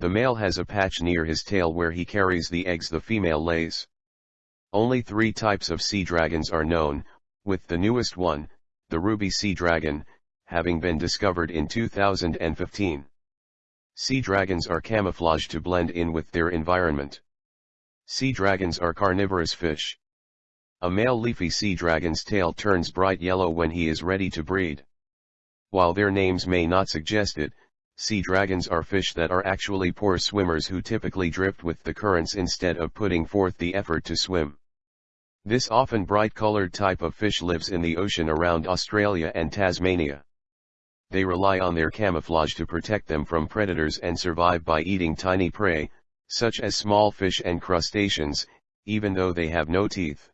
The male has a patch near his tail where he carries the eggs the female lays. Only three types of sea dragons are known, with the newest one, the ruby sea dragon, having been discovered in 2015. Sea dragons are camouflaged to blend in with their environment. Sea dragons are carnivorous fish. A male leafy sea dragon's tail turns bright yellow when he is ready to breed. While their names may not suggest it, sea dragons are fish that are actually poor swimmers who typically drift with the currents instead of putting forth the effort to swim. This often bright-colored type of fish lives in the ocean around Australia and Tasmania. They rely on their camouflage to protect them from predators and survive by eating tiny prey, such as small fish and crustaceans, even though they have no teeth.